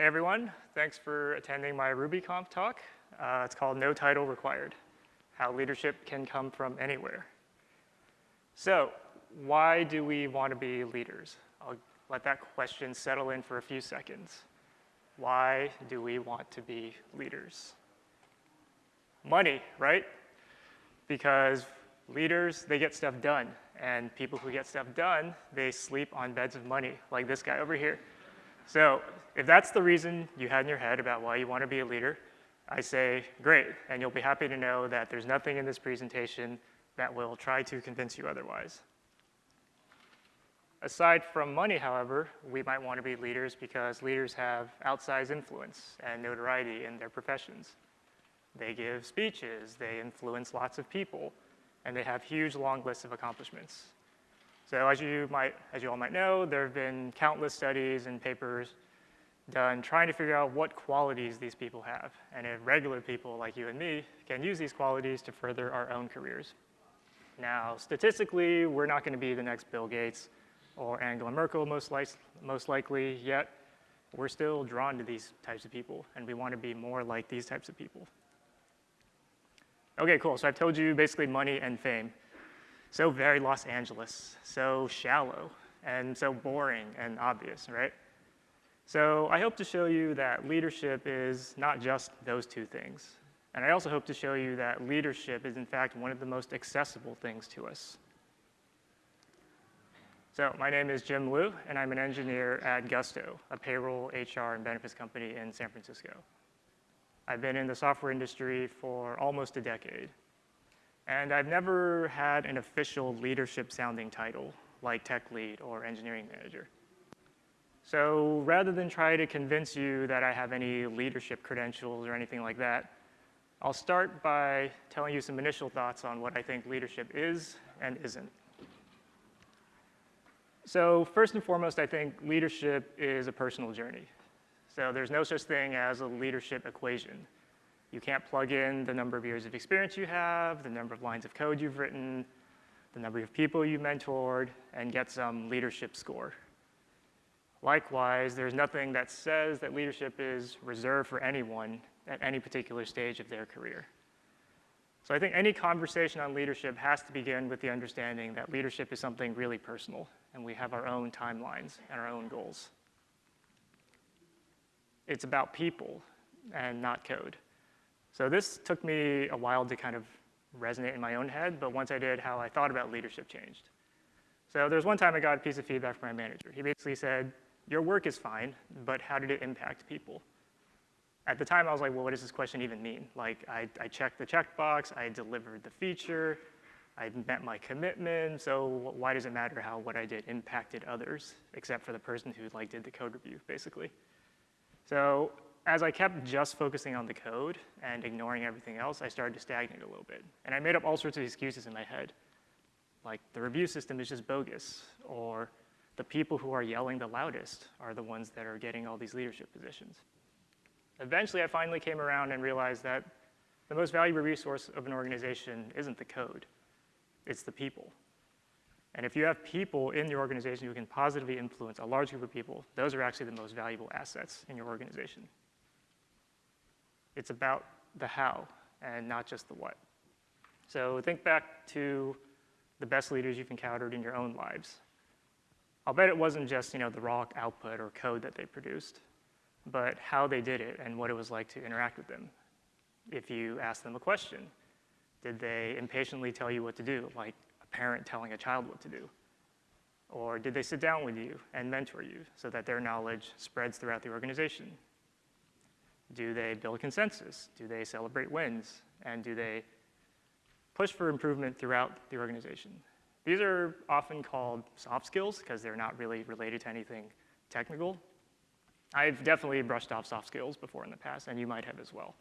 Hey everyone, thanks for attending my RubyConf talk. Uh, it's called No Title Required, How Leadership Can Come From Anywhere. So why do we want to be leaders? I'll let that question settle in for a few seconds. Why do we want to be leaders? Money, right? Because leaders, they get stuff done. And people who get stuff done, they sleep on beds of money, like this guy over here. So if that's the reason you had in your head about why you want to be a leader, I say, great, and you'll be happy to know that there's nothing in this presentation that will try to convince you otherwise. Aside from money, however, we might want to be leaders because leaders have outsized influence and notoriety in their professions. They give speeches, they influence lots of people, and they have huge long lists of accomplishments. So as you, might, as you all might know, there have been countless studies and papers done trying to figure out what qualities these people have, and if regular people like you and me can use these qualities to further our own careers. Now, statistically, we're not going to be the next Bill Gates or Angela Merkel most, li most likely, yet we're still drawn to these types of people, and we want to be more like these types of people. Okay, cool, so I've told you basically money and fame. So very Los Angeles, so shallow, and so boring and obvious, right? So I hope to show you that leadership is not just those two things. And I also hope to show you that leadership is in fact one of the most accessible things to us. So my name is Jim Liu, and I'm an engineer at Gusto, a payroll, HR, and benefits company in San Francisco. I've been in the software industry for almost a decade, and I've never had an official leadership sounding title like tech lead or engineering manager. So rather than try to convince you that I have any leadership credentials or anything like that, I'll start by telling you some initial thoughts on what I think leadership is and isn't. So first and foremost, I think leadership is a personal journey. So there's no such thing as a leadership equation. You can't plug in the number of years of experience you have, the number of lines of code you've written, the number of people you mentored, and get some leadership score. Likewise, there's nothing that says that leadership is reserved for anyone at any particular stage of their career. So I think any conversation on leadership has to begin with the understanding that leadership is something really personal, and we have our own timelines and our own goals. It's about people and not code. So this took me a while to kind of resonate in my own head, but once I did, how I thought about leadership changed. So there's one time I got a piece of feedback from my manager. He basically said, your work is fine, but how did it impact people? At the time, I was like, well, what does this question even mean? Like, I, I checked the checkbox, I delivered the feature, I met my commitment, so why does it matter how what I did impacted others, except for the person who like did the code review, basically? So as I kept just focusing on the code and ignoring everything else, I started to stagnate a little bit. And I made up all sorts of excuses in my head. Like, the review system is just bogus, or the people who are yelling the loudest are the ones that are getting all these leadership positions. Eventually, I finally came around and realized that the most valuable resource of an organization isn't the code, it's the people. And if you have people in your organization who can positively influence a large group of people, those are actually the most valuable assets in your organization. It's about the how and not just the what. So think back to the best leaders you've encountered in your own lives. I'll bet it wasn't just you know, the raw output or code that they produced, but how they did it and what it was like to interact with them. If you ask them a question, did they impatiently tell you what to do, like a parent telling a child what to do? Or did they sit down with you and mentor you so that their knowledge spreads throughout the organization? Do they build consensus? Do they celebrate wins? And do they push for improvement throughout the organization? These are often called soft skills because they're not really related to anything technical. I've definitely brushed off soft skills before in the past, and you might have as well.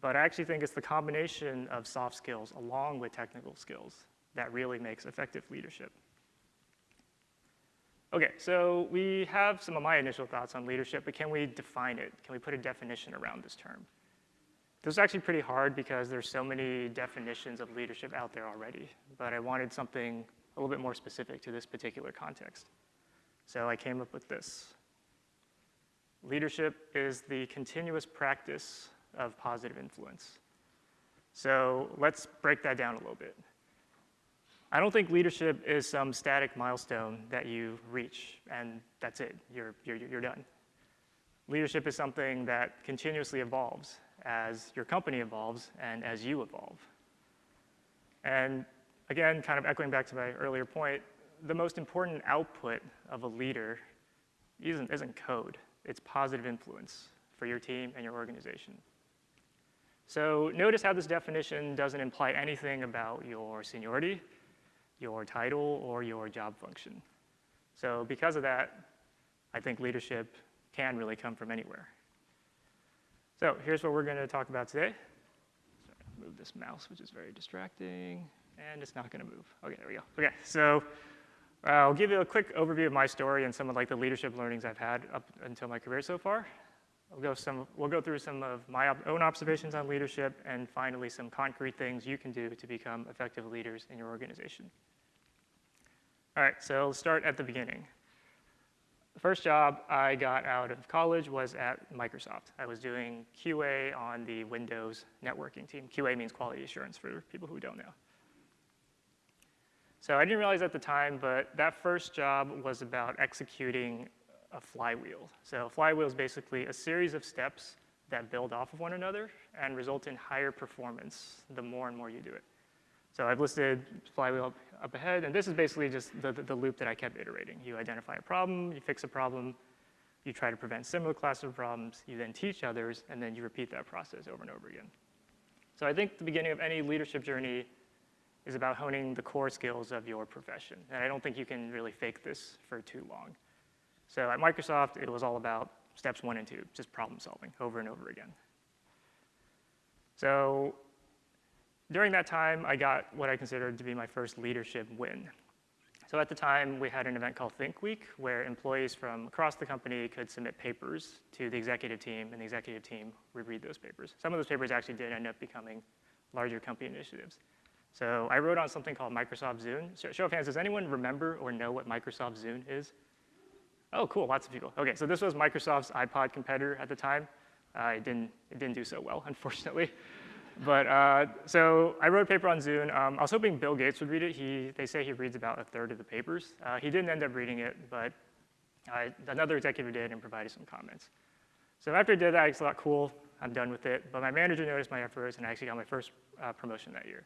But I actually think it's the combination of soft skills along with technical skills that really makes effective leadership. Okay, so we have some of my initial thoughts on leadership, but can we define it? Can we put a definition around this term? This is actually pretty hard because there's so many definitions of leadership out there already, but I wanted something a little bit more specific to this particular context. So I came up with this. leadership is the continuous practice of positive influence. So let's break that down a little bit. I don't think leadership is some static milestone that you reach and that's it, you're, you're, you're done. Leadership is something that continuously evolves as your company evolves and as you evolve. And again, kind of echoing back to my earlier point, the most important output of a leader isn't, isn't code, it's positive influence for your team and your organization. So notice how this definition doesn't imply anything about your seniority, your title, or your job function. So because of that, I think leadership can really come from anywhere. So here's what we're going to talk about today. Sorry, move this mouse, which is very distracting, and it's not going to move. Okay, there we go. Okay, so uh, I'll give you a quick overview of my story and some of like the leadership learnings I've had up until my career so far. We'll go, some, we'll go through some of my own observations on leadership and finally some concrete things you can do to become effective leaders in your organization. All right, so let's start at the beginning. The first job I got out of college was at Microsoft. I was doing QA on the Windows networking team. QA means quality assurance for people who don't know. So I didn't realize at the time, but that first job was about executing a flywheel. So a flywheel is basically a series of steps that build off of one another and result in higher performance the more and more you do it. So I've listed flywheel up, up ahead, and this is basically just the, the, the, loop that I kept iterating. You identify a problem, you fix a problem, you try to prevent similar classes of problems, you then teach others, and then you repeat that process over and over again. So I think the beginning of any leadership journey is about honing the core skills of your profession. And I don't think you can really fake this for too long. So at Microsoft, it was all about steps one and two, just problem solving over and over again. So during that time, I got what I considered to be my first leadership win. So at the time, we had an event called Think Week, where employees from across the company could submit papers to the executive team, and the executive team would read those papers. Some of those papers actually did end up becoming larger company initiatives. So I wrote on something called Microsoft Zune. Show of hands, does anyone remember or know what Microsoft Zune is? Oh, cool, lots of people. Okay, so this was Microsoft's iPod competitor at the time. Uh, it, didn't, it didn't do so well, unfortunately. But uh, so I wrote a paper on Zune. Um, I was hoping Bill Gates would read it. He, they say he reads about a third of the papers. Uh, he didn't end up reading it, but another executive did and provided some comments. So after I did that, I thought, cool, I'm done with it. But my manager noticed my efforts, and I actually got my first uh, promotion that year.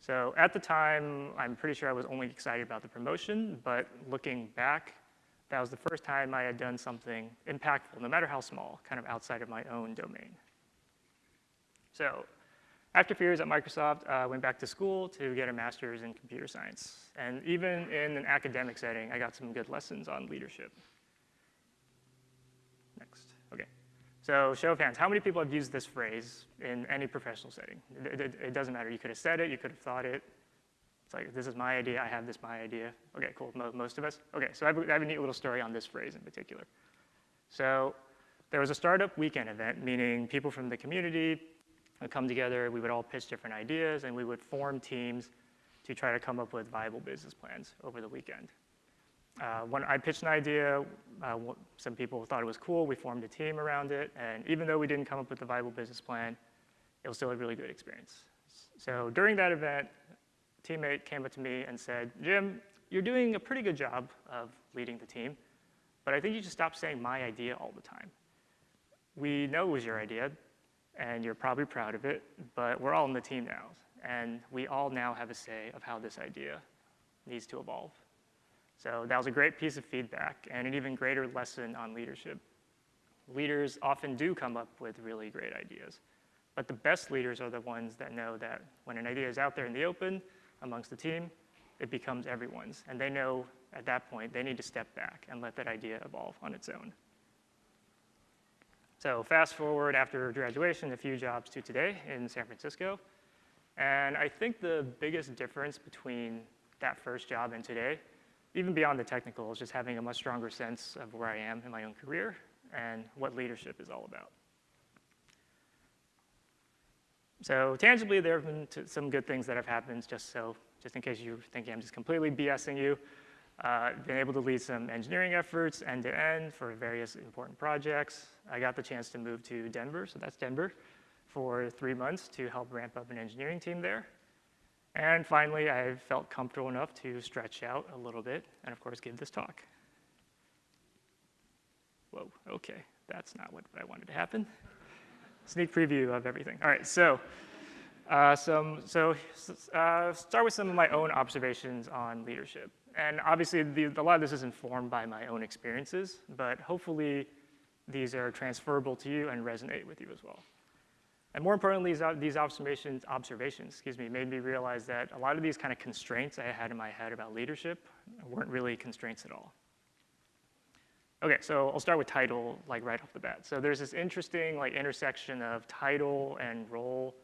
So at the time, I'm pretty sure I was only excited about the promotion, but looking back, that was the first time I had done something impactful, no matter how small, kind of outside of my own domain. So after a few years at Microsoft, I uh, went back to school to get a master's in computer science. And even in an academic setting, I got some good lessons on leadership. Next, okay. So show of hands, how many people have used this phrase in any professional setting? It, it, it doesn't matter, you could have said it, you could have thought it. It's like, this is my idea, I have this my idea. Okay, cool, most of us. Okay, so I have, have a neat little story on this phrase in particular. So there was a startup weekend event, meaning people from the community, would come together, we would all pitch different ideas, and we would form teams to try to come up with viable business plans over the weekend. Uh, when I pitched an idea, uh, some people thought it was cool, we formed a team around it, and even though we didn't come up with a viable business plan, it was still a really good experience. So during that event, teammate came up to me and said, Jim, you're doing a pretty good job of leading the team, but I think you should stop saying my idea all the time. We know it was your idea, and you're probably proud of it, but we're all in the team now, and we all now have a say of how this idea needs to evolve. So that was a great piece of feedback and an even greater lesson on leadership. Leaders often do come up with really great ideas, but the best leaders are the ones that know that when an idea is out there in the open amongst the team, it becomes everyone's, and they know at that point they need to step back and let that idea evolve on its own. So fast forward after graduation, a few jobs to today in San Francisco. And I think the biggest difference between that first job and today, even beyond the technical, is just having a much stronger sense of where I am in my own career and what leadership is all about. So tangibly, there have been some good things that have happened, just so, just in case you're thinking I'm just completely BSing you. Uh, been able to lead some engineering efforts end to end for various important projects. I got the chance to move to Denver, so that's Denver, for three months to help ramp up an engineering team there. And finally, I felt comfortable enough to stretch out a little bit and, of course, give this talk. Whoa, okay, that's not what I wanted to happen. Sneak preview of everything. All right, so uh, some, so uh, start with some of my own observations on leadership. And obviously, the, a lot of this is informed by my own experiences, but hopefully these are transferable to you and resonate with you as well. And more importantly, these, these observations, observations excuse me, made me realize that a lot of these kind of constraints I had in my head about leadership weren't really constraints at all. Okay, so I'll start with title, like right off the bat. So there's this interesting like intersection of title and role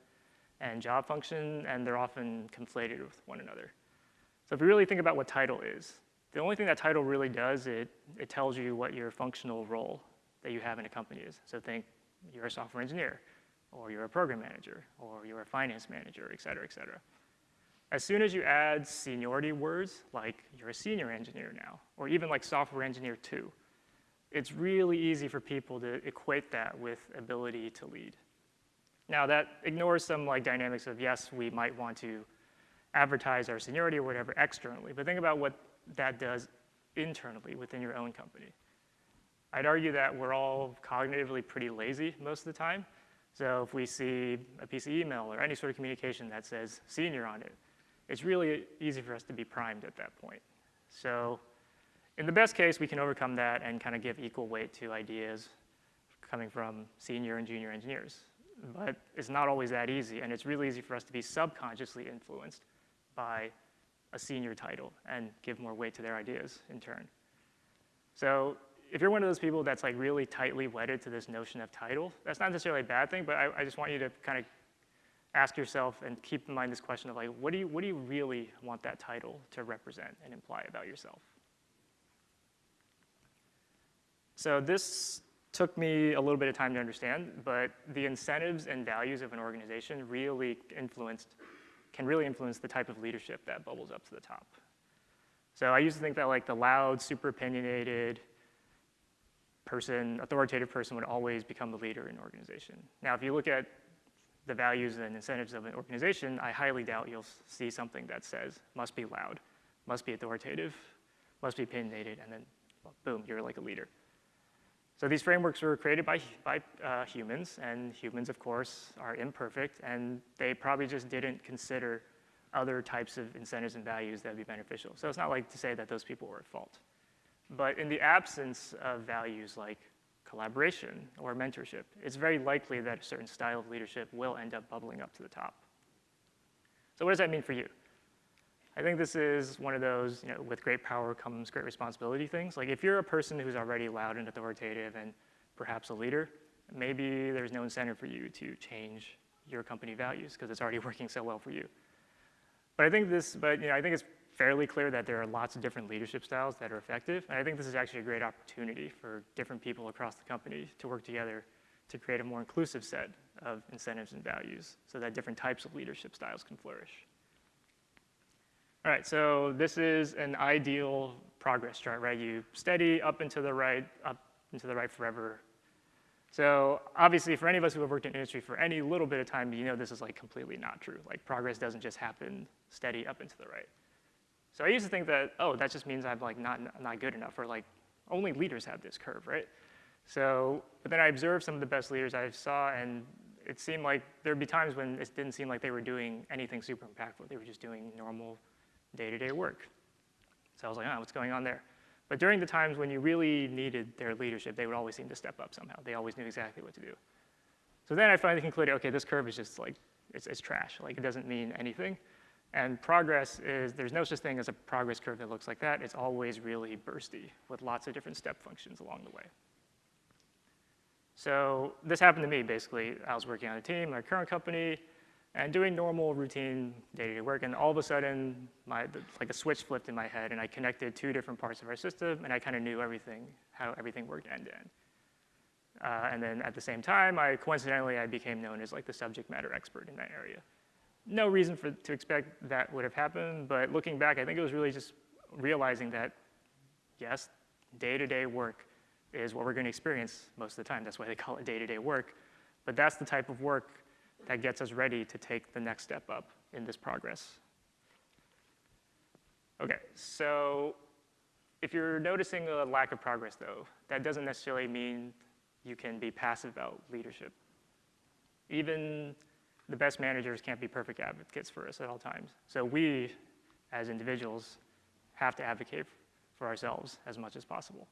and job function, and they're often conflated with one another. So if you really think about what title is, the only thing that title really does, it, it tells you what your functional role that you have in a company is. So think you're a software engineer, or you're a program manager, or you're a finance manager, et cetera, et cetera. As soon as you add seniority words, like you're a senior engineer now, or even like software engineer two, it's really easy for people to equate that with ability to lead. Now that ignores some like dynamics of yes, we might want to advertise our seniority or whatever externally, but think about what that does internally within your own company. I'd argue that we're all cognitively pretty lazy most of the time. So if we see a piece of email or any sort of communication that says senior on it, it's really easy for us to be primed at that point. So in the best case, we can overcome that and kind of give equal weight to ideas coming from senior and junior engineers. But it's not always that easy, and it's really easy for us to be subconsciously influenced by a senior title and give more weight to their ideas in turn. So if you're one of those people that's like really tightly wedded to this notion of title, that's not necessarily a bad thing, but I, I just want you to kind of ask yourself and keep in mind this question of like, what do you, what do you really want that title to represent and imply about yourself? So this took me a little bit of time to understand, but the incentives and values of an organization really influenced, can really influence the type of leadership that bubbles up to the top. So I used to think that like the loud, super opinionated person, authoritative person would always become the leader in an organization. Now, if you look at the values and incentives of an organization, I highly doubt you'll see something that says must be loud, must be authoritative, must be opinionated, and then boom, you're like a leader. So these frameworks were created by, by uh, humans, and humans, of course, are imperfect, and they probably just didn't consider other types of incentives and values that would be beneficial. So it's not like to say that those people were at fault. But in the absence of values like collaboration or mentorship, it's very likely that a certain style of leadership will end up bubbling up to the top. So what does that mean for you? I think this is one of those, you know, with great power comes great responsibility things. Like if you're a person who's already loud and authoritative and perhaps a leader, maybe there's no incentive for you to change your company values because it's already working so well for you. But I think this, but you know, I think it's fairly clear that there are lots of different leadership styles that are effective. And I think this is actually a great opportunity for different people across the company to work together to create a more inclusive set of incentives and values so that different types of leadership styles can flourish. All right, so this is an ideal progress chart, right? You steady up into the right, up and to the right forever. So obviously for any of us who have worked in industry for any little bit of time, you know this is like completely not true. Like progress doesn't just happen steady up into the right. So I used to think that, oh, that just means I'm like not, not good enough or like only leaders have this curve, right? So, but then I observed some of the best leaders I saw and it seemed like there'd be times when it didn't seem like they were doing anything super impactful. They were just doing normal day-to-day -day work. So I was like, oh, what's going on there? But during the times when you really needed their leadership, they would always seem to step up somehow. They always knew exactly what to do. So then I finally concluded, okay, this curve is just like, it's, it's trash. Like, it doesn't mean anything. And progress is, there's no such thing as a progress curve that looks like that. It's always really bursty with lots of different step functions along the way. So this happened to me, basically. I was working on a team, my current company, and doing normal routine day-to-day -day work, and all of a sudden, my, like a switch flipped in my head, and I connected two different parts of our system, and I kind of knew everything, how everything worked end-to-end. Uh, and then at the same time, I coincidentally, I became known as like the subject matter expert in that area. No reason for, to expect that would have happened, but looking back, I think it was really just realizing that yes, day-to-day work is what we're going to experience most of the time. That's why they call it day-to-day work. But that's the type of work that gets us ready to take the next step up in this progress. Okay, so if you're noticing a lack of progress, though, that doesn't necessarily mean you can be passive about leadership. Even the best managers can't be perfect advocates for us at all times. So we, as individuals, have to advocate for ourselves as much as possible.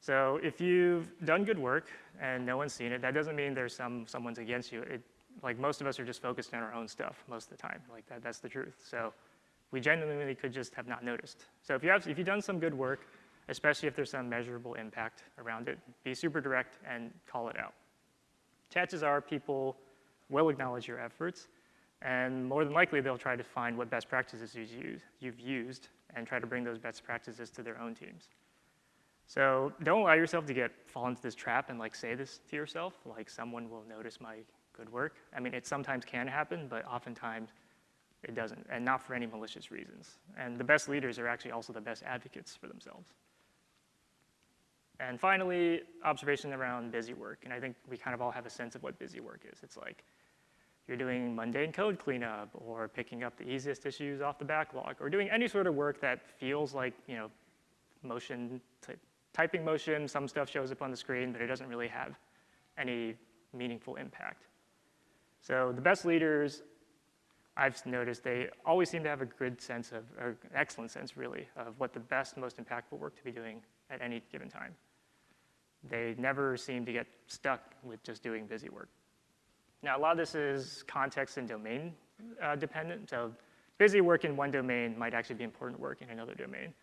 So if you've done good work and no one's seen it, that doesn't mean there's some someone's against you. It, like most of us are just focused on our own stuff most of the time. Like that, that's the truth. So we genuinely could just have not noticed. So if, you have, if you've done some good work, especially if there's some measurable impact around it, be super direct and call it out. Chances are people will acknowledge your efforts, and more than likely they'll try to find what best practices you've used and try to bring those best practices to their own teams. So don't allow yourself to get fall into this trap and like say this to yourself, like someone will notice my good work. I mean, it sometimes can happen, but oftentimes it doesn't, and not for any malicious reasons. And the best leaders are actually also the best advocates for themselves. And finally, observation around busy work. And I think we kind of all have a sense of what busy work is. It's like you're doing mundane code cleanup or picking up the easiest issues off the backlog or doing any sort of work that feels like, you know, motion, typing motion, some stuff shows up on the screen, but it doesn't really have any meaningful impact. So the best leaders I've noticed they always seem to have a good sense of, or excellent sense really, of what the best, most impactful work to be doing at any given time. They never seem to get stuck with just doing busy work. Now, a lot of this is context and domain uh, dependent. So busy work in one domain might actually be important work in another domain.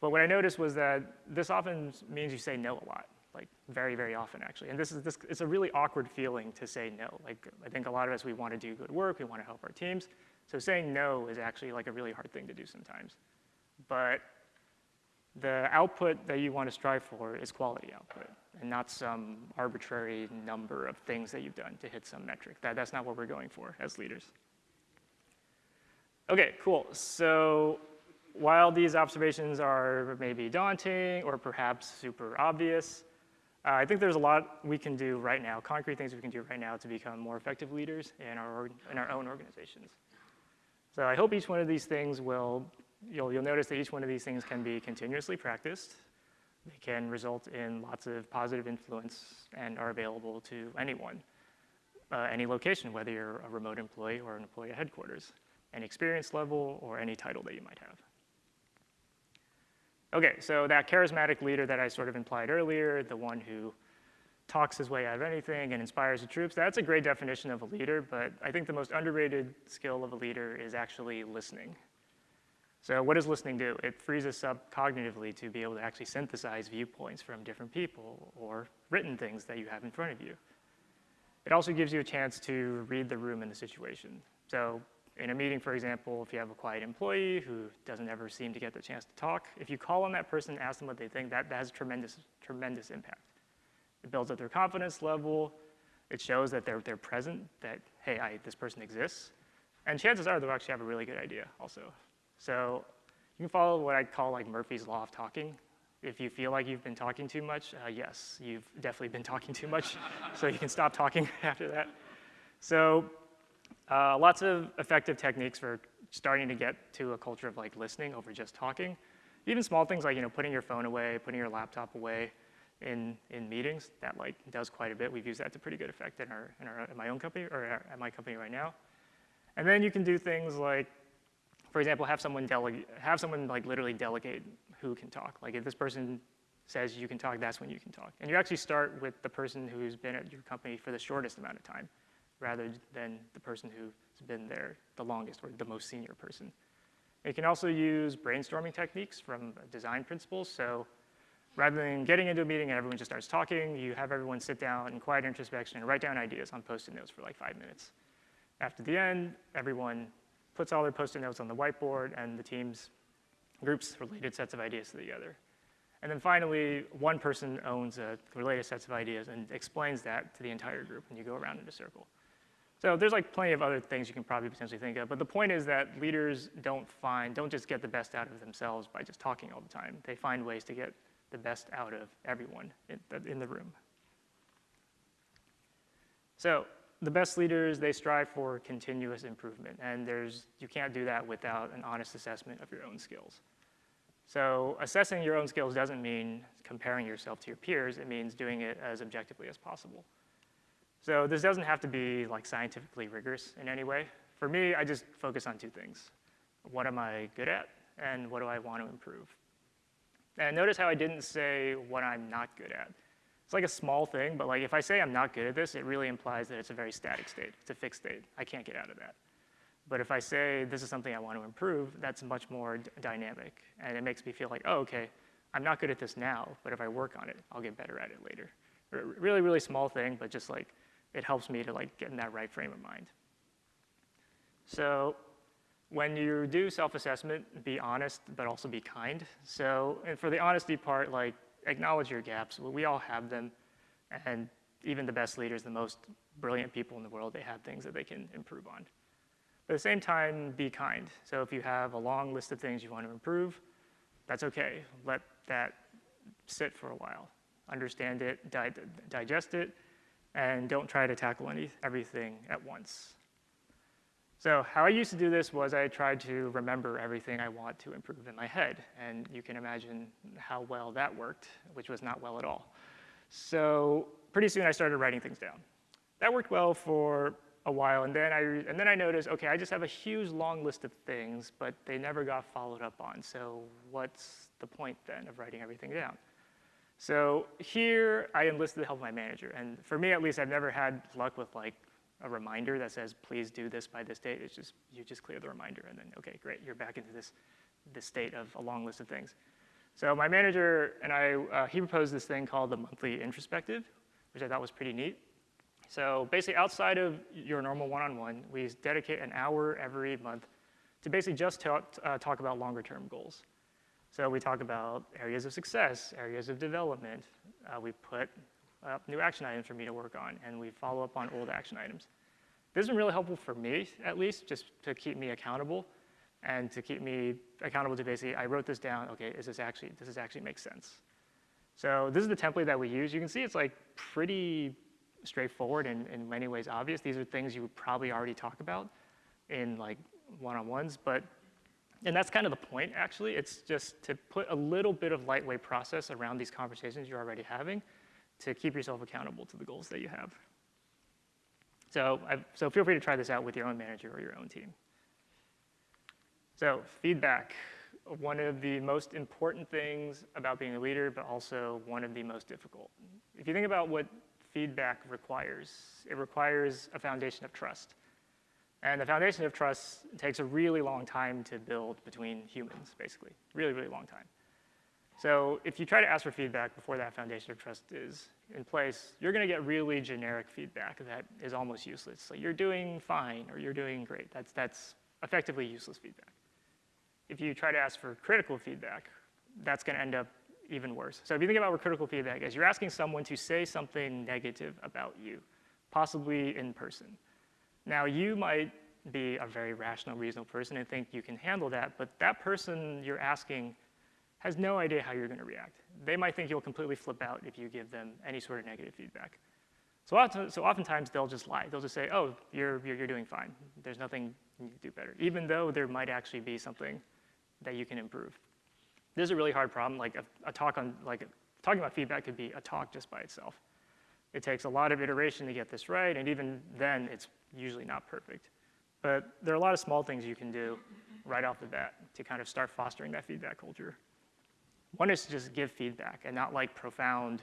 But what I noticed was that this often means you say no a lot, like very, very often actually. And this is this, it's a really awkward feeling to say no. Like I think a lot of us, we want to do good work, we want to help our teams. So saying no is actually like a really hard thing to do sometimes. But the output that you want to strive for is quality output and not some arbitrary number of things that you've done to hit some metric. That, that's not what we're going for as leaders. Okay, cool. So while these observations are maybe daunting or perhaps super obvious, uh, I think there's a lot we can do right now, concrete things we can do right now to become more effective leaders in our, in our own organizations. So I hope each one of these things will, you'll, you'll notice that each one of these things can be continuously practiced. They can result in lots of positive influence and are available to anyone, uh, any location, whether you're a remote employee or an employee at headquarters, any experience level or any title that you might have. Okay, so that charismatic leader that I sort of implied earlier, the one who talks his way out of anything and inspires the troops, that's a great definition of a leader, but I think the most underrated skill of a leader is actually listening. So what does listening do? It frees us up cognitively to be able to actually synthesize viewpoints from different people or written things that you have in front of you. It also gives you a chance to read the room and the situation. So in a meeting, for example, if you have a quiet employee who doesn't ever seem to get the chance to talk, if you call on that person and ask them what they think, that, that has tremendous, tremendous impact. It builds up their confidence level. It shows that they're, they're present, that, hey, I, this person exists. And chances are they'll actually have a really good idea also. So you can follow what I call like Murphy's Law of Talking. If you feel like you've been talking too much, uh, yes, you've definitely been talking too much, so you can stop talking after that. So uh, lots of effective techniques for starting to get to a culture of like listening over just talking. Even small things like you know putting your phone away, putting your laptop away in, in meetings, that like does quite a bit. We've used that to pretty good effect in, our, in, our, in my own company or at my company right now. And then you can do things like, for example, have someone delegate, have someone like literally delegate who can talk. Like if this person says you can talk, that's when you can talk. And you actually start with the person who's been at your company for the shortest amount of time rather than the person who's been there the longest or the most senior person. You can also use brainstorming techniques from design principles. So rather than getting into a meeting and everyone just starts talking, you have everyone sit down in quiet introspection and write down ideas on post-it notes for like five minutes. After the end, everyone puts all their post-it notes on the whiteboard and the teams groups related sets of ideas together. And then finally, one person owns a related sets of ideas and explains that to the entire group, and you go around in a circle. So there's like plenty of other things you can probably potentially think of, but the point is that leaders don't find, don't just get the best out of themselves by just talking all the time. They find ways to get the best out of everyone in the, in the room. So the best leaders, they strive for continuous improvement, and there's, you can't do that without an honest assessment of your own skills. So assessing your own skills doesn't mean comparing yourself to your peers, it means doing it as objectively as possible. So this doesn't have to be like scientifically rigorous in any way. For me, I just focus on two things. What am I good at, and what do I want to improve? And notice how I didn't say what I'm not good at. It's like a small thing, but like if I say I'm not good at this, it really implies that it's a very static state. It's a fixed state. I can't get out of that. But if I say this is something I want to improve, that's much more dynamic. And it makes me feel like, oh, okay, I'm not good at this now, but if I work on it, I'll get better at it later. Really, really small thing, but just like it helps me to like get in that right frame of mind. So when you do self-assessment, be honest, but also be kind. So and for the honesty part, like acknowledge your gaps. We all have them, and even the best leaders, the most brilliant people in the world, they have things that they can improve on. But at the same time, be kind. So if you have a long list of things you want to improve, that's okay. Let that sit for a while. Understand it, di digest it, and don't try to tackle any, everything at once. So how I used to do this was I tried to remember everything I want to improve in my head. And you can imagine how well that worked, which was not well at all. So pretty soon I started writing things down. That worked well for a while, and then I, and then I noticed, okay, I just have a huge long list of things, but they never got followed up on. So what's the point then of writing everything down? So here I enlisted the help of my manager. And for me, at least, I've never had luck with like a reminder that says, please do this by this date. It's just, you just clear the reminder and then, okay, great, you're back into this, this state of a long list of things. So my manager and I, uh, he proposed this thing called the monthly introspective, which I thought was pretty neat. So basically outside of your normal one-on-one, -on -one, we dedicate an hour every month to basically just talk, uh, talk about longer term goals. So we talk about areas of success, areas of development. Uh, we put uh, new action items for me to work on, and we follow up on old action items. This has been really helpful for me, at least, just to keep me accountable and to keep me accountable to basically, I wrote this down, okay, is this actually, does this actually make sense? So this is the template that we use. You can see it's like pretty straightforward and in many ways obvious. These are things you would probably already talk about in like one-on-ones, but, and that's kind of the point actually. It's just to put a little bit of lightweight process around these conversations you're already having to keep yourself accountable to the goals that you have. So, I've, so feel free to try this out with your own manager or your own team. So feedback, one of the most important things about being a leader, but also one of the most difficult. If you think about what feedback requires, it requires a foundation of trust. And the foundation of trust takes a really long time to build between humans, basically, really, really long time. So if you try to ask for feedback before that foundation of trust is in place, you're gonna get really generic feedback that is almost useless. Like you're doing fine or you're doing great. That's, that's effectively useless feedback. If you try to ask for critical feedback, that's gonna end up even worse. So if you think about what critical feedback is, you're asking someone to say something negative about you, possibly in person. Now you might be a very rational, reasonable person and think you can handle that, but that person you're asking has no idea how you're going to react. They might think you'll completely flip out if you give them any sort of negative feedback. So, often, so oftentimes they'll just lie. They'll just say, oh, you're, you're, you're doing fine. There's nothing you can do better, even though there might actually be something that you can improve. This is a really hard problem. Like a, a talk on, like talking about feedback could be a talk just by itself. It takes a lot of iteration to get this right, and even then, it's usually not perfect. But there are a lot of small things you can do right off the bat to kind of start fostering that feedback culture. One is to just give feedback and not like profound,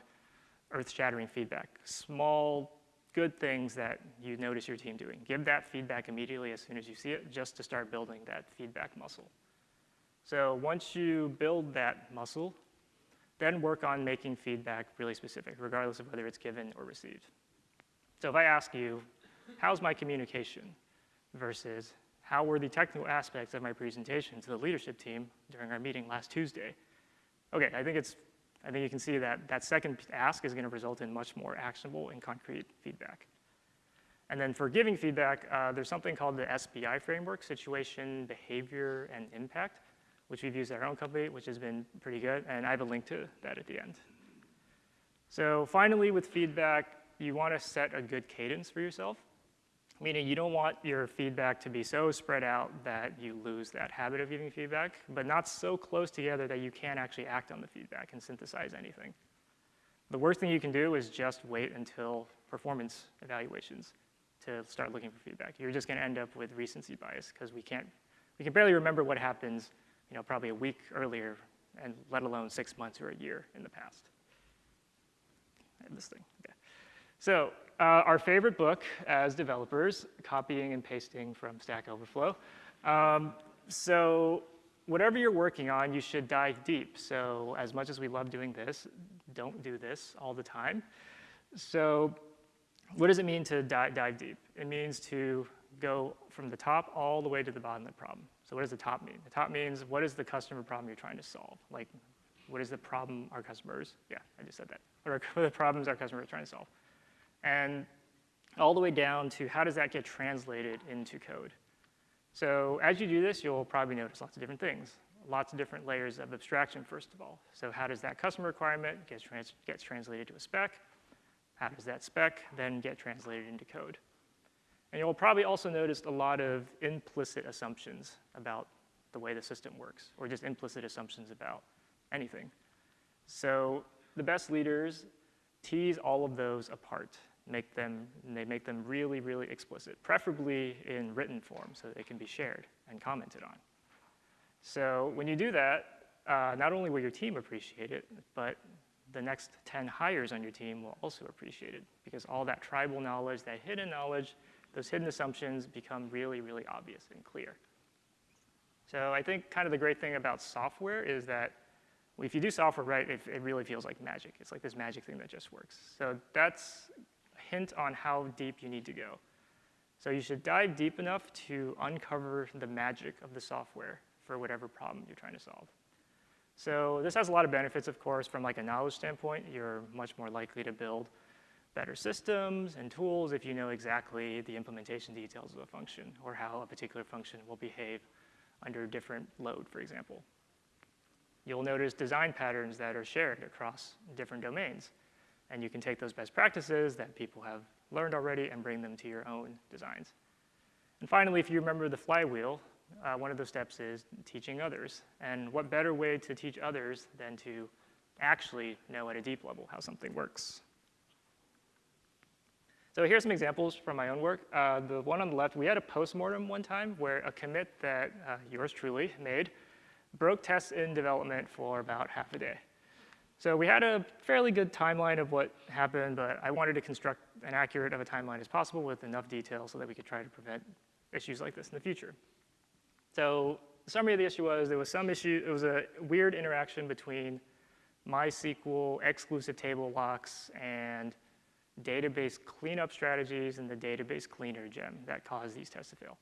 earth-shattering feedback. Small, good things that you notice your team doing. Give that feedback immediately as soon as you see it, just to start building that feedback muscle. So once you build that muscle, then work on making feedback really specific, regardless of whether it's given or received. So if I ask you, how's my communication versus how were the technical aspects of my presentation to the leadership team during our meeting last Tuesday? Okay, I think it's, I think you can see that that second ask is gonna result in much more actionable and concrete feedback. And then for giving feedback, uh, there's something called the SBI framework, Situation, Behavior, and Impact, which we've used at our own company, which has been pretty good, and I have a link to that at the end. So finally, with feedback, you want to set a good cadence for yourself, meaning you don't want your feedback to be so spread out that you lose that habit of giving feedback, but not so close together that you can't actually act on the feedback and synthesize anything. The worst thing you can do is just wait until performance evaluations to start looking for feedback. You're just going to end up with recency bias because we can't, we can barely remember what happens, you know, probably a week earlier, and let alone six months or a year in the past. This thing. Okay. So uh, our favorite book as developers, copying and pasting from Stack Overflow. Um, so whatever you're working on, you should dive deep. So as much as we love doing this, don't do this all the time. So what does it mean to dive deep? It means to go from the top all the way to the bottom of the problem. So what does the top mean? The top means what is the customer problem you're trying to solve? Like, what is the problem our customers, yeah, I just said that. What are the problems our customers are trying to solve? And all the way down to how does that get translated into code? So as you do this, you'll probably notice lots of different things. Lots of different layers of abstraction, first of all. So how does that customer requirement get trans gets translated to a spec? How does that spec then get translated into code? And you'll probably also notice a lot of implicit assumptions about the way the system works, or just implicit assumptions about anything. So the best leaders tease all of those apart, make them, they make them really, really explicit, preferably in written form so they can be shared and commented on. So when you do that, uh, not only will your team appreciate it, but the next 10 hires on your team will also appreciate it because all that tribal knowledge, that hidden knowledge, those hidden assumptions become really, really obvious and clear. So I think kind of the great thing about software is that if you do software right, it, it really feels like magic. It's like this magic thing that just works. So that's a hint on how deep you need to go. So you should dive deep enough to uncover the magic of the software for whatever problem you're trying to solve. So this has a lot of benefits, of course, from like a knowledge standpoint. You're much more likely to build better systems and tools if you know exactly the implementation details of a function or how a particular function will behave under different load, for example. You'll notice design patterns that are shared across different domains. And you can take those best practices that people have learned already and bring them to your own designs. And finally, if you remember the flywheel, uh, one of those steps is teaching others. And what better way to teach others than to actually know at a deep level how something works. So here's some examples from my own work. Uh, the one on the left, we had a postmortem one time where a commit that uh, yours truly made broke tests in development for about half a day. So we had a fairly good timeline of what happened, but I wanted to construct an accurate of a timeline as possible with enough detail so that we could try to prevent issues like this in the future. So the summary of the issue was there was some issue, it was a weird interaction between MySQL exclusive table locks and database cleanup strategies and the database cleaner gem that caused these tests to fail.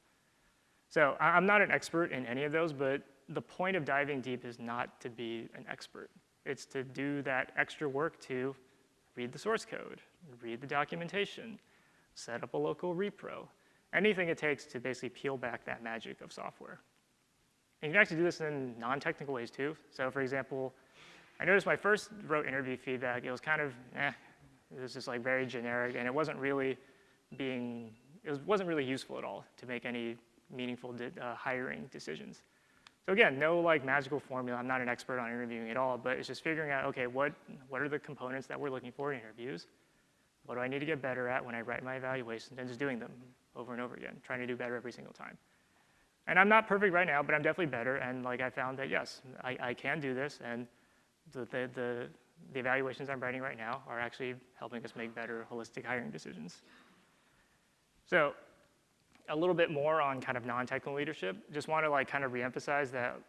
So I'm not an expert in any of those, but the point of diving deep is not to be an expert. It's to do that extra work to read the source code, read the documentation, set up a local repro, anything it takes to basically peel back that magic of software. And you can actually do this in non-technical ways too. So for example, I noticed my first wrote interview feedback, it was kind of, eh, it was just like very generic and it wasn't really being, it was, wasn't really useful at all to make any meaningful uh, hiring decisions. So again, no like magical formula. I'm not an expert on interviewing at all, but it's just figuring out, okay, what, what are the components that we're looking for in interviews? What do I need to get better at when I write my evaluations and just doing them over and over again, trying to do better every single time. And I'm not perfect right now, but I'm definitely better. And like I found that yes, I, I can do this. And the, the, the, the evaluations I'm writing right now are actually helping us make better holistic hiring decisions. So a little bit more on kind of non-technical leadership. Just want to like kind of reemphasize that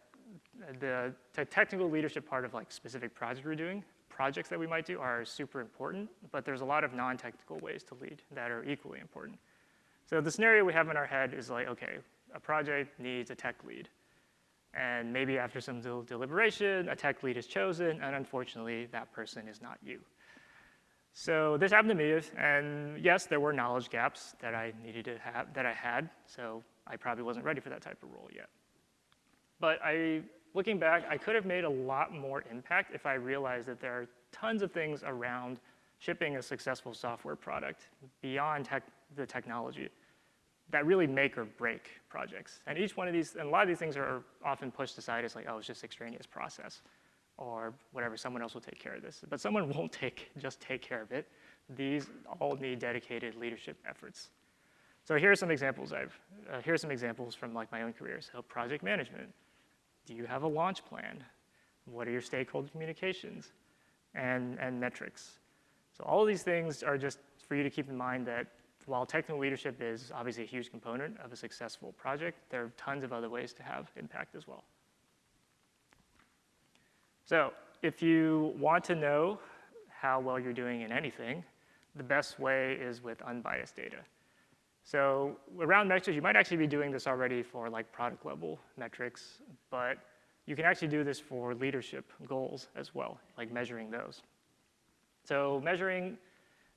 the technical leadership part of like specific projects we're doing, projects that we might do are super important, but there's a lot of non-technical ways to lead that are equally important. So the scenario we have in our head is like, okay, a project needs a tech lead. And maybe after some deliberation, a tech lead is chosen, and unfortunately, that person is not you. So this happened to me, and yes, there were knowledge gaps that I needed to have, that I had, so I probably wasn't ready for that type of role yet. But I, looking back, I could have made a lot more impact if I realized that there are tons of things around shipping a successful software product beyond tech, the technology that really make or break projects. And each one of these, and a lot of these things are often pushed aside as like, oh, it's just extraneous process or whatever, someone else will take care of this. But someone won't take, just take care of it. These all need dedicated leadership efforts. So here are some examples I've, uh, here are some examples from like my own career. So project management. Do you have a launch plan? What are your stakeholder communications? And, and metrics. So all of these things are just for you to keep in mind that while technical leadership is obviously a huge component of a successful project, there are tons of other ways to have impact as well. So if you want to know how well you're doing in anything, the best way is with unbiased data. So around metrics, you might actually be doing this already for like product level metrics, but you can actually do this for leadership goals as well, like measuring those. So measuring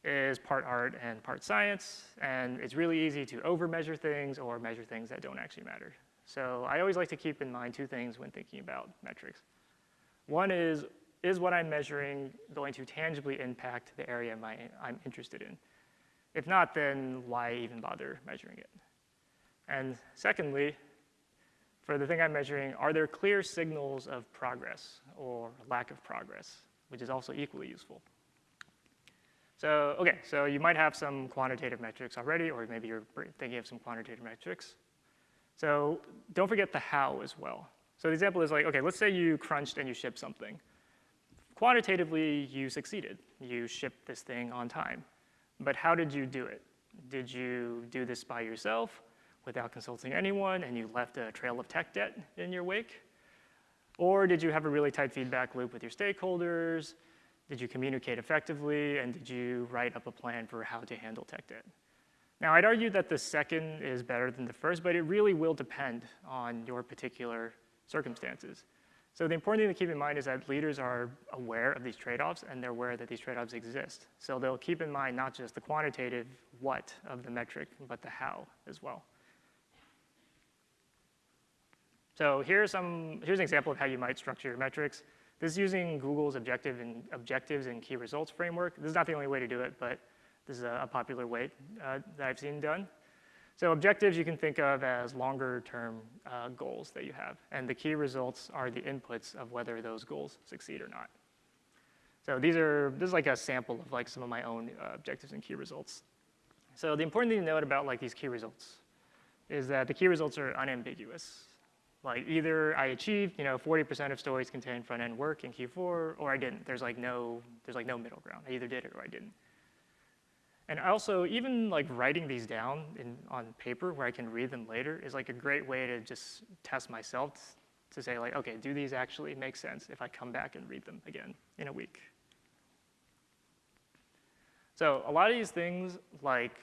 is part art and part science, and it's really easy to over-measure things or measure things that don't actually matter. So I always like to keep in mind two things when thinking about metrics. One is, is what I'm measuring going to tangibly impact the area I'm interested in? If not, then why even bother measuring it? And secondly, for the thing I'm measuring, are there clear signals of progress or lack of progress, which is also equally useful. So, okay, so you might have some quantitative metrics already, or maybe you're thinking of some quantitative metrics. So don't forget the how as well. So the example is like, okay, let's say you crunched and you shipped something. Quantitatively, you succeeded. You shipped this thing on time. But how did you do it? Did you do this by yourself without consulting anyone and you left a trail of tech debt in your wake? Or did you have a really tight feedback loop with your stakeholders? Did you communicate effectively? And did you write up a plan for how to handle tech debt? Now, I'd argue that the second is better than the first, but it really will depend on your particular circumstances. So the important thing to keep in mind is that leaders are aware of these trade-offs and they're aware that these trade-offs exist. So they'll keep in mind not just the quantitative what of the metric, but the how as well. So here's, some, here's an example of how you might structure your metrics. This is using Google's objective and objectives and key results framework. This is not the only way to do it, but this is a, a popular way uh, that I've seen done. So objectives you can think of as longer term uh, goals that you have, and the key results are the inputs of whether those goals succeed or not. So these are, this is like a sample of like some of my own uh, objectives and key results. So the important thing to note about like these key results is that the key results are unambiguous. Like either I achieved, you know, 40% of stories contain front-end work in Q4, or I didn't. There's like no, there's like no middle ground. I either did it or I didn't. And also, even like writing these down in, on paper where I can read them later is like a great way to just test myself to say like, okay, do these actually make sense if I come back and read them again in a week? So a lot of these things like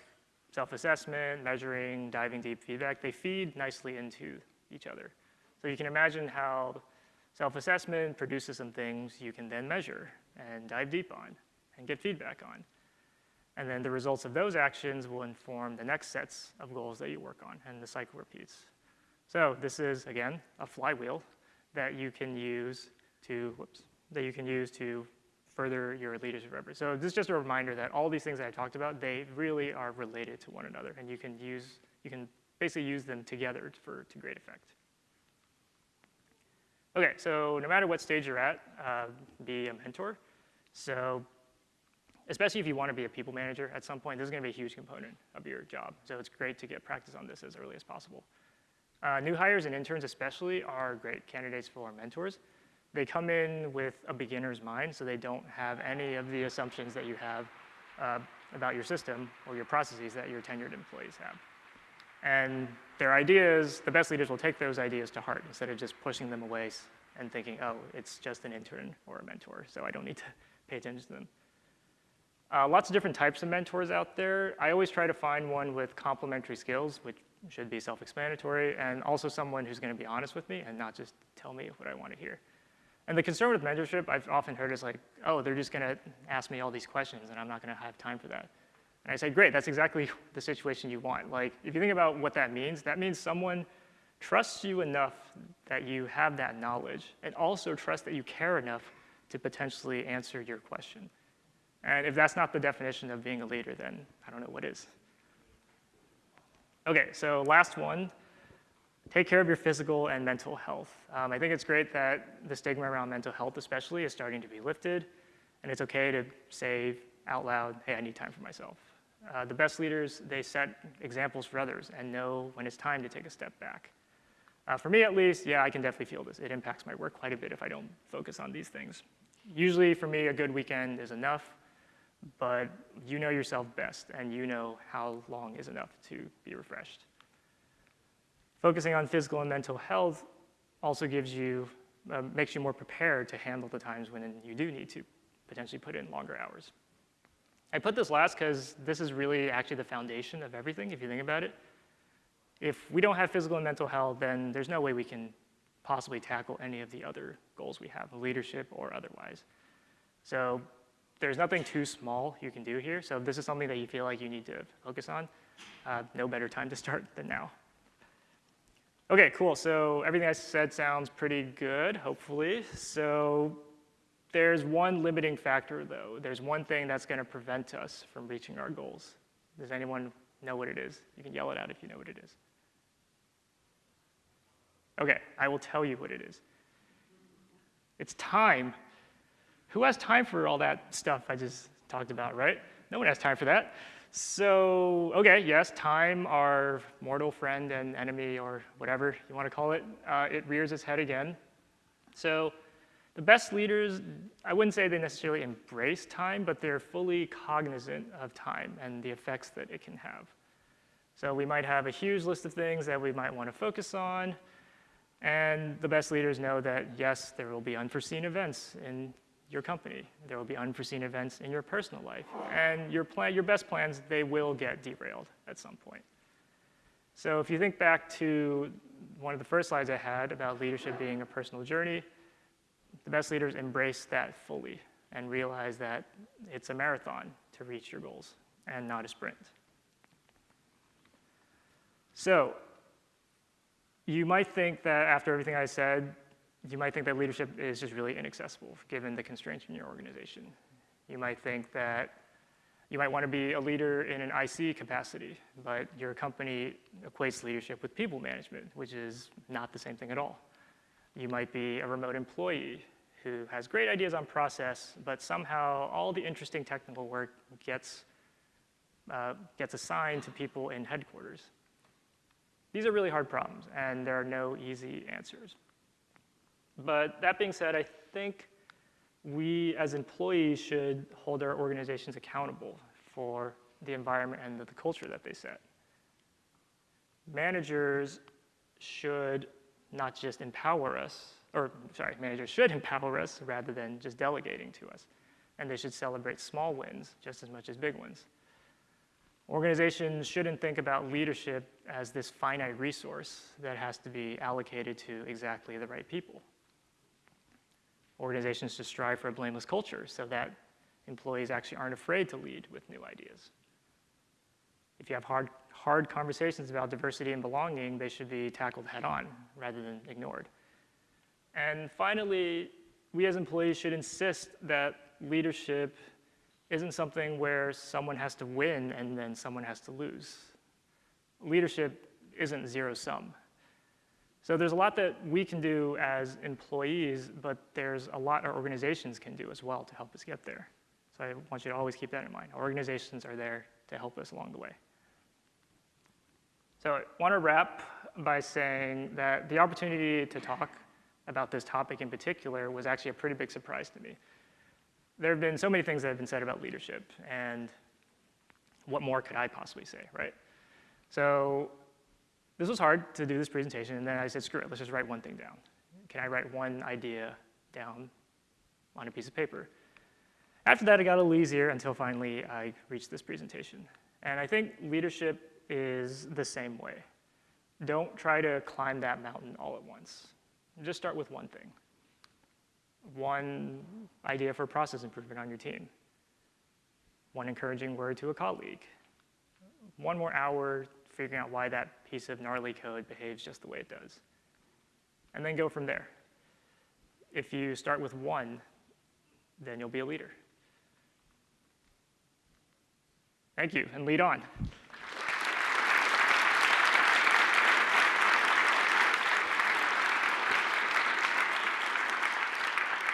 self-assessment, measuring, diving deep feedback, they feed nicely into each other. So you can imagine how self-assessment produces some things you can then measure and dive deep on and get feedback on. And then the results of those actions will inform the next sets of goals that you work on, and the cycle repeats. So this is, again, a flywheel that you can use to, whoops, that you can use to further your leadership efforts. So this is just a reminder that all these things that I talked about, they really are related to one another, and you can use, you can basically use them together for, to great effect. Okay, so no matter what stage you're at, uh, be a mentor. So especially if you want to be a people manager at some point, this is going to be a huge component of your job. So it's great to get practice on this as early as possible. Uh, new hires and interns especially are great candidates for mentors. They come in with a beginner's mind, so they don't have any of the assumptions that you have uh, about your system or your processes that your tenured employees have. And their ideas, the best leaders will take those ideas to heart instead of just pushing them away and thinking, oh, it's just an intern or a mentor, so I don't need to pay attention to them. Uh, lots of different types of mentors out there. I always try to find one with complementary skills, which should be self-explanatory, and also someone who's going to be honest with me and not just tell me what I want to hear. And the concern with mentorship I've often heard is like, oh, they're just gonna ask me all these questions and I'm not gonna have time for that. And I say, great, that's exactly the situation you want. Like, if you think about what that means, that means someone trusts you enough that you have that knowledge and also trust that you care enough to potentially answer your question. And if that's not the definition of being a leader, then I don't know what is. Okay, so last one, take care of your physical and mental health. Um, I think it's great that the stigma around mental health especially is starting to be lifted, and it's okay to say out loud, hey, I need time for myself. Uh, the best leaders, they set examples for others and know when it's time to take a step back. Uh, for me at least, yeah, I can definitely feel this. It impacts my work quite a bit if I don't focus on these things. Usually for me, a good weekend is enough, but you know yourself best and you know how long is enough to be refreshed. Focusing on physical and mental health also gives you, uh, makes you more prepared to handle the times when you do need to potentially put in longer hours. I put this last because this is really actually the foundation of everything, if you think about it. If we don't have physical and mental health, then there's no way we can possibly tackle any of the other goals we have, leadership or otherwise. So there's nothing too small you can do here. So if this is something that you feel like you need to focus on, uh, no better time to start than now. Okay, cool. So everything I said sounds pretty good, hopefully. So there's one limiting factor, though. There's one thing that's going to prevent us from reaching our goals. Does anyone know what it is? You can yell it out if you know what it is. Okay, I will tell you what it is. It's time. Who has time for all that stuff I just talked about, right? No one has time for that. So, okay, yes, time, our mortal friend and enemy, or whatever you want to call it, uh, it rears its head again. So, the best leaders, I wouldn't say they necessarily embrace time, but they're fully cognizant of time and the effects that it can have. So we might have a huge list of things that we might want to focus on, and the best leaders know that, yes, there will be unforeseen events in your company. There will be unforeseen events in your personal life. And your, plan, your best plans, they will get derailed at some point. So if you think back to one of the first slides I had about leadership being a personal journey, the best leaders embrace that fully and realize that it's a marathon to reach your goals and not a sprint. So, you might think that after everything I said, you might think that leadership is just really inaccessible given the constraints in your organization. You might think that you might want to be a leader in an IC capacity, but your company equates leadership with people management, which is not the same thing at all. You might be a remote employee who has great ideas on process, but somehow all the interesting technical work gets, uh, gets assigned to people in headquarters. These are really hard problems, and there are no easy answers. But that being said, I think we as employees should hold our organizations accountable for the environment and the culture that they set. Managers should not just empower us, or sorry, managers should empower us rather than just delegating to us. And they should celebrate small wins just as much as big ones. Organizations shouldn't think about leadership as this finite resource that has to be allocated to exactly the right people. Organizations should strive for a blameless culture so that employees actually aren't afraid to lead with new ideas. If you have hard, hard conversations about diversity and belonging, they should be tackled head on rather than ignored. And finally, we as employees should insist that leadership isn't something where someone has to win and then someone has to lose. Leadership isn't zero sum. So there's a lot that we can do as employees, but there's a lot our organizations can do as well to help us get there. So I want you to always keep that in mind. Our organizations are there to help us along the way. So I want to wrap by saying that the opportunity to talk about this topic in particular was actually a pretty big surprise to me there have been so many things that have been said about leadership, and what more could I possibly say, right? So this was hard to do this presentation, and then I said, screw it, let's just write one thing down. Can I write one idea down on a piece of paper? After that, it got a little easier until finally I reached this presentation. And I think leadership is the same way. Don't try to climb that mountain all at once. Just start with one thing. one idea for process improvement on your team, one encouraging word to a colleague, one more hour figuring out why that piece of gnarly code behaves just the way it does. And then go from there. If you start with one, then you'll be a leader. Thank you, and lead on.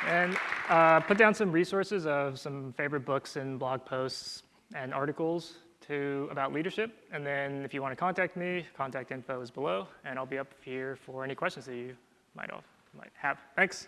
And uh, put down some resources of some favorite books and blog posts and articles to about leadership. And then if you want to contact me, contact info is below, and I'll be up here for any questions that you might have. Might have. Thanks.